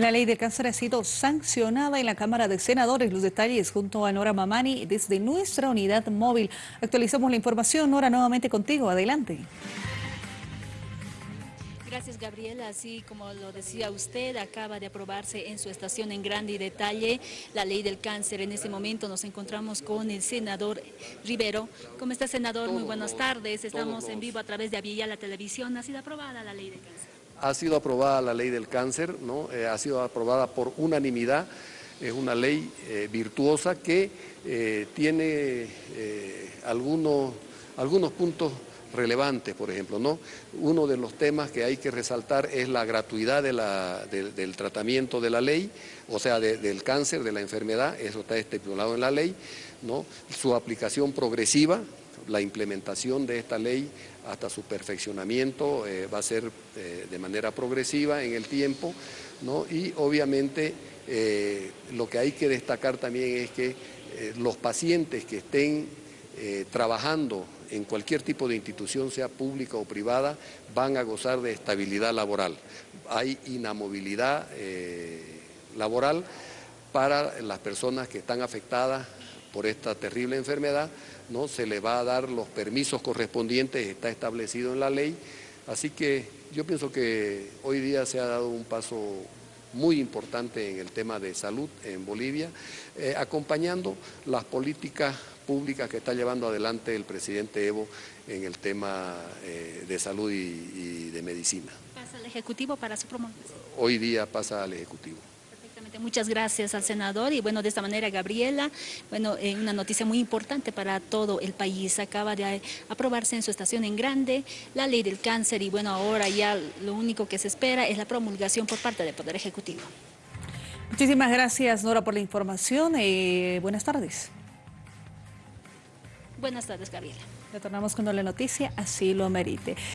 La ley de cáncer ha sido sancionada en la Cámara de Senadores. Los detalles junto a Nora Mamani desde nuestra unidad móvil. Actualizamos la información. Nora, nuevamente contigo. Adelante. Gracias, Gabriela. Así como lo decía usted, acaba de aprobarse en su estación en grande y detalle la ley del cáncer. En este momento nos encontramos con el senador Rivero. ¿Cómo está, senador? Muy buenas tardes. Estamos en vivo a través de Avilla la Televisión. Ha sido aprobada la ley del cáncer ha sido aprobada la ley del cáncer, ¿no? Eh, ha sido aprobada por unanimidad, es una ley eh, virtuosa que eh, tiene algunos, algunos puntos relevantes, por ejemplo. ¿no? Uno de los temas que hay que resaltar es la gratuidad de del tratamiento de la ley, o sea, del cáncer, de la enfermedad, eso está estipulado en la ley, ¿no? su aplicación progresiva, la implementación de esta ley hasta su perfeccionamiento eh, va a ser eh, de manera progresiva en el tiempo, ¿no? y obviamente eh, lo que hay que destacar también es que los pacientes que estén trabajando en cualquier tipo de institución, sea pública o privada, van a gozar de estabilidad laboral. Hay inamovilidad laboral para las personas que están afectadas por esta terrible enfermedad, ¿no? se le va a dar los permisos correspondientes, está establecido en la ley, así que yo pienso que hoy día se ha dado un paso muy importante en el tema de salud en Bolivia, eh, acompañando las políticas públicas que está llevando adelante el presidente Evo en el tema eh, de salud y, y de medicina. ¿Pasa al Ejecutivo para su promulgación? Hoy día pasa al Ejecutivo. Muchas gracias al senador y bueno, de esta manera Gabriela, bueno, eh, una noticia muy importante para todo el país. Acaba de aprobarse en su estación en grande la ley del cáncer y bueno, ahora ya lo único que se espera es la promulgación por parte del Poder Ejecutivo. Muchísimas gracias Nora por la información. Buenas tardes. Buenas tardes Gabriela. Retornamos cuando la noticia así lo merite.